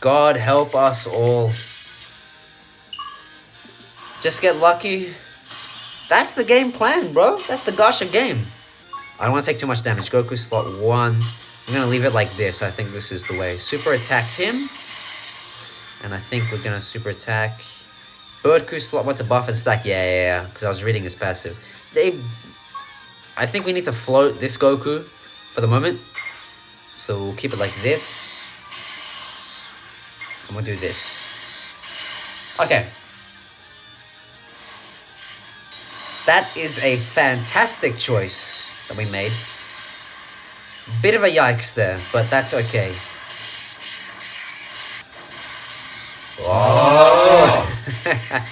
God help us all. Just get lucky. That's the game plan, bro. That's the Gacha game. I don't want to take too much damage. Goku slot 1. I'm going to leave it like this. I think this is the way. Super attack him. And I think we're going to super attack... Birdku slot what to buff and stack. Yeah, yeah, yeah. Because I was reading his passive. They... I think we need to float this Goku for the moment. So we'll keep it like this. And we'll do this. Okay. That is a fantastic choice that we made. Bit of a yikes there, but that's okay. Oh!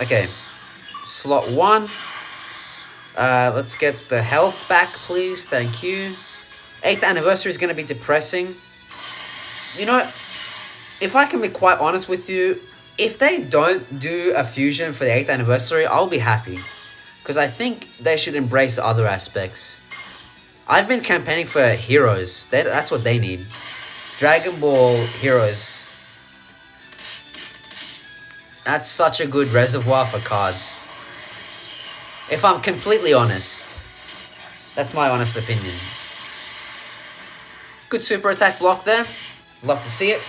okay. Slot one. Uh, let's get the health back, please. Thank you. 8th anniversary is going to be depressing. You know, if I can be quite honest with you, if they don't do a fusion for the 8th anniversary, I'll be happy. Because I think they should embrace other aspects. I've been campaigning for heroes. They, that's what they need. Dragon Ball heroes. That's such a good reservoir for cards. If I'm completely honest. That's my honest opinion. Good super attack block there. Love to see it.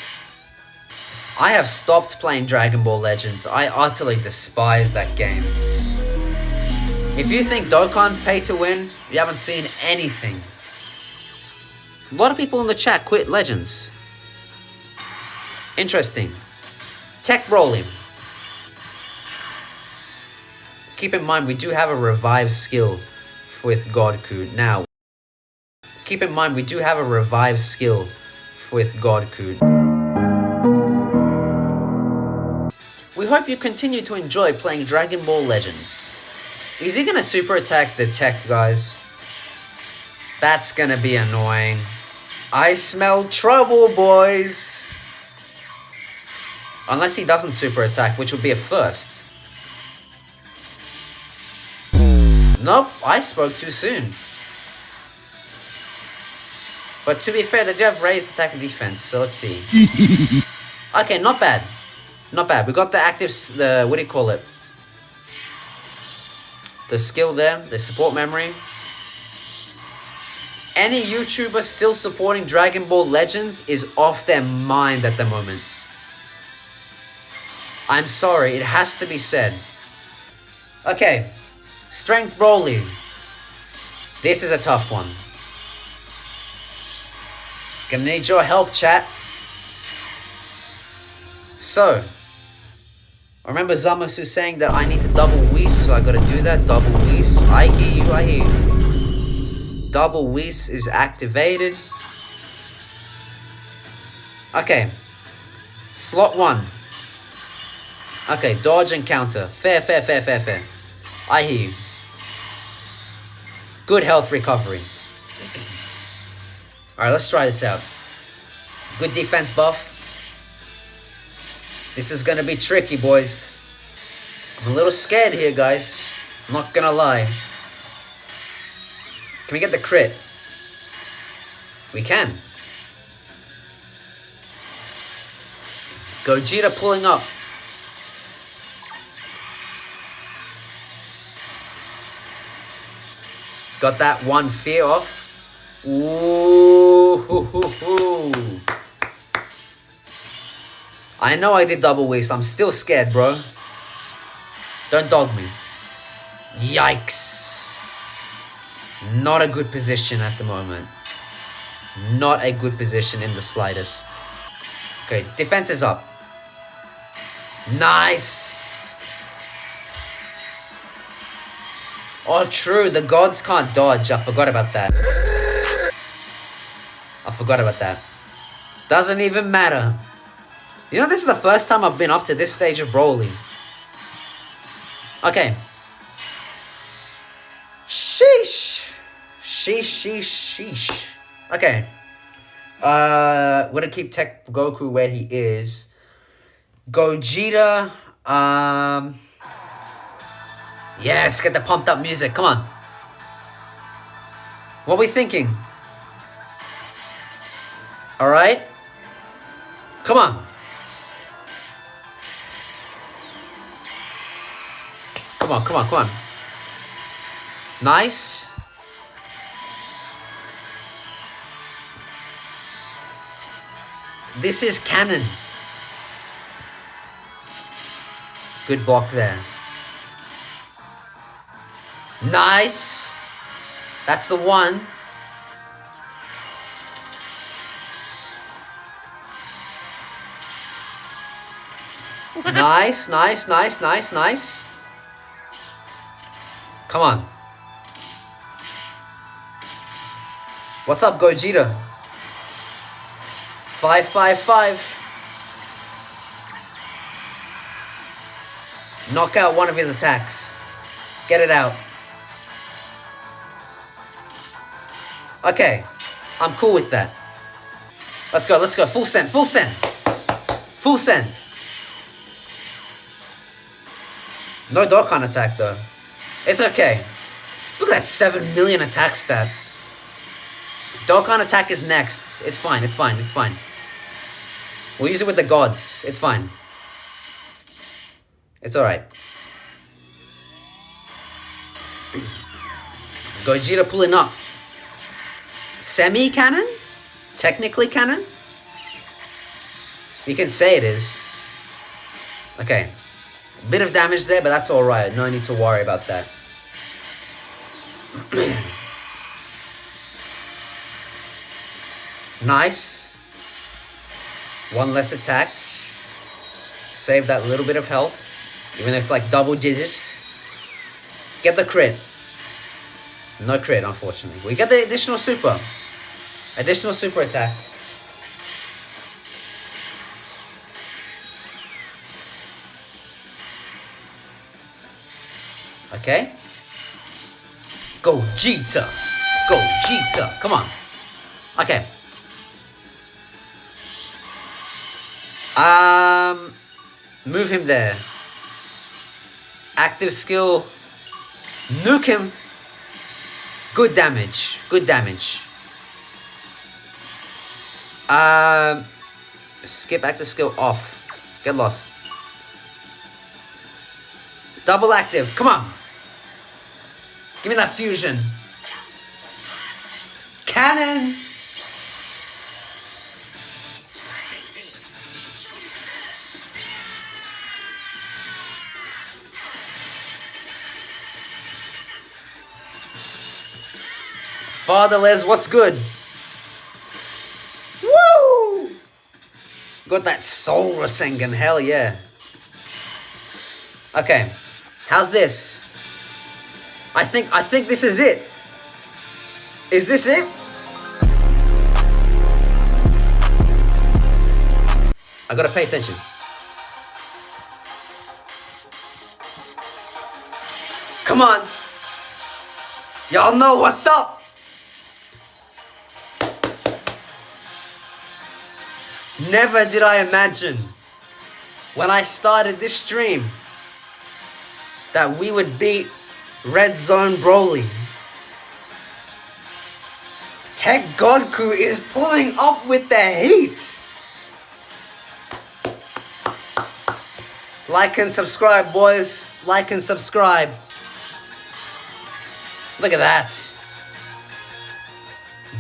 I have stopped playing Dragon Ball Legends. I utterly despise that game. If you think Dokkan's pay to win, you haven't seen anything. A lot of people in the chat quit Legends. Interesting. Tech Rolling. Keep in mind, we do have a revive skill with Godku. Now, keep in mind, we do have a revive skill with Godku. We hope you continue to enjoy playing Dragon Ball Legends. Is he gonna super attack the tech guys? That's gonna be annoying. I smell trouble, boys! Unless he doesn't super attack, which would be a first. Nope, I spoke too soon. But to be fair, they do have raised attack and defense, so let's see. okay, not bad. Not bad. We got the active, the, what do you call it? the skill there, the support memory. Any YouTuber still supporting Dragon Ball Legends is off their mind at the moment. I'm sorry, it has to be said. Okay, Strength Broly. This is a tough one. Gonna need your help, chat. So, I remember Zamasu saying that I need to double Whis, so I gotta do that. Double Whis. I hear you, I hear you. Double Whis is activated. Okay. Slot 1. Okay, dodge and counter. Fair, fair, fair, fair, fair. I hear you. Good health recovery. Alright, let's try this out. Good defense buff. This is gonna be tricky, boys. I'm a little scared here, guys. I'm not gonna lie. Can we get the crit? We can. Gogeta pulling up. Got that one fear off. Ooh, I know I did double Whis. I'm still scared, bro. Don't dog me. Yikes. Not a good position at the moment. Not a good position in the slightest. Okay, defense is up. Nice. Oh, true. The gods can't dodge. I forgot about that. I forgot about that. Doesn't even matter. You know, this is the first time I've been up to this stage of Broly. Okay. Sheesh. Sheesh, sheesh, sheesh. Okay. Uh, we're gonna keep Tech Goku where he is. Gogeta, um... Yes, get the pumped up music, come on. What are we thinking? Alright? Come on. Come on, come on, come on. Nice. This is canon. Good block there. Nice. That's the one. Nice, nice, nice, nice, nice. Come on. What's up, Gogeta? Five, five, five. Knock out one of his attacks. Get it out. Okay. I'm cool with that. Let's go, let's go. Full send, full send. Full send. No Dokkan attack though. It's okay. Look at that 7 million attack stat. Dokkan attack is next. It's fine, it's fine, it's fine. We'll use it with the gods. It's fine. It's alright. Gogeta pulling up. Semi-canon? Technically canon? You can say it is. Okay. Bit of damage there, but that's alright. No need to worry about that. nice. One less attack. Save that little bit of health. Even if it's like double digits. Get the crit. No crit, unfortunately. We get the additional super. Additional super attack. Okay? Gogeta. Gogeta. Come on. Okay. Um, move him there. Active skill. Nuke him. Good damage. Good damage. Um, skip active skill off. Get lost. Double active. Come on. Give me that fusion. Canon! Fatherless, what's good? Woo! Got that soul Rasengan, hell yeah. Okay, how's this? I think I think this is it. Is this it? I gotta pay attention. Come on. Y'all know what's up. Never did I imagine when I started this stream that we would beat Red Zone Broly. Tech Godku is pulling up with the heat. Like and subscribe, boys. Like and subscribe. Look at that.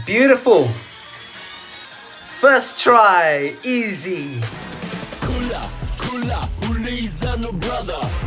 Beautiful. First try, easy. Kula, brother.